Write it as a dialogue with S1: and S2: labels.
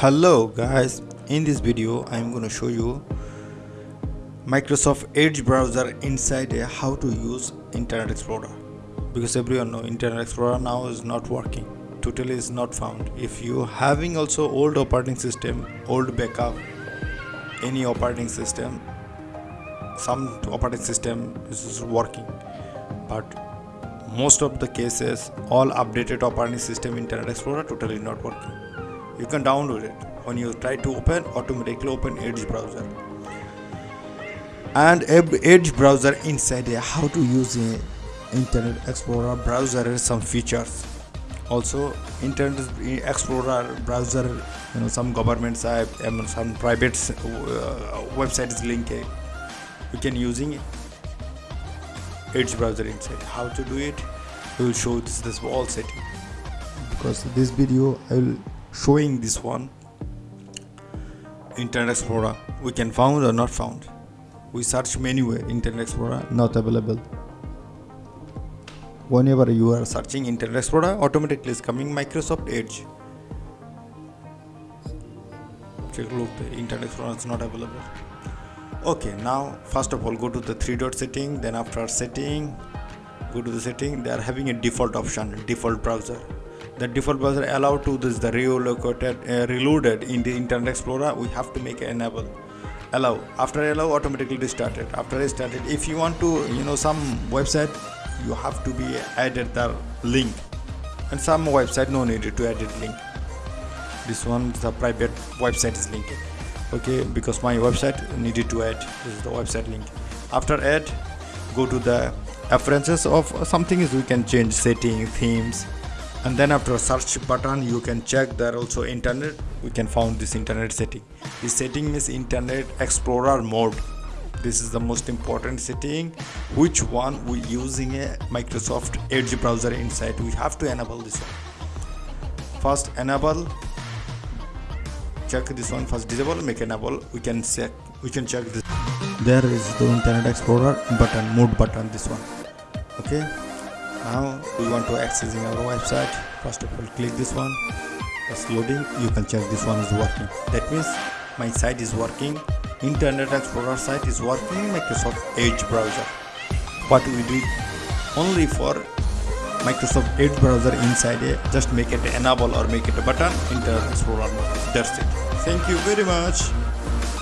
S1: hello guys. In this video i'm going to show you microsoft edge browser inside a how to use internet explorer. Because everyone know internet explorer now is not working. Totally is not found. If you having also old operating system old backup any operating system some operating system is working. But most of the cases all updated operating system internet explorer totally not working you can download it when you try to open automatically open edge browser. And edge browser inside how to use a internet explorer browser and some features. Also internet explorer browser you know some government site and some private uh, websites link You can using edge browser inside. How to do it? We will show this this all setting. Because this video i will showing this one internet explorer. We can found or not found? We search menu internet explorer not available. Whenever you are searching internet explorer automatically is coming microsoft edge. Take a look the internet explorer is not available. Okay now first of all go to the three dot setting then after setting go to the setting they are having a default option default browser the default browser allow to this the relocated uh, reloaded in the internet explorer we have to make enable allow. After allow automatically restarted. After restarted if you want to you know some website you have to be added the link. And some website no need to add link. This one the private website is linked. Okay because my website needed to add this is the website link. After add go to the preferences of something is we can change setting themes and then after search button you can check there also internet. We can found this internet setting. This setting is internet explorer mode. This is the most important setting. Which one we using a microsoft edge browser inside? We have to enable this one. First enable. Check this one. First disable make enable. We can check we can check this. There is the internet explorer button mode button this one. Okay now we want to accessing our website. First of all click this one. It's loading. You can check this one is working. That means my site is working. Internet explorer site is working microsoft edge browser. What we do only for microsoft edge browser inside it just make it enable or make it a button. Internet explorer that's it. Thank you very much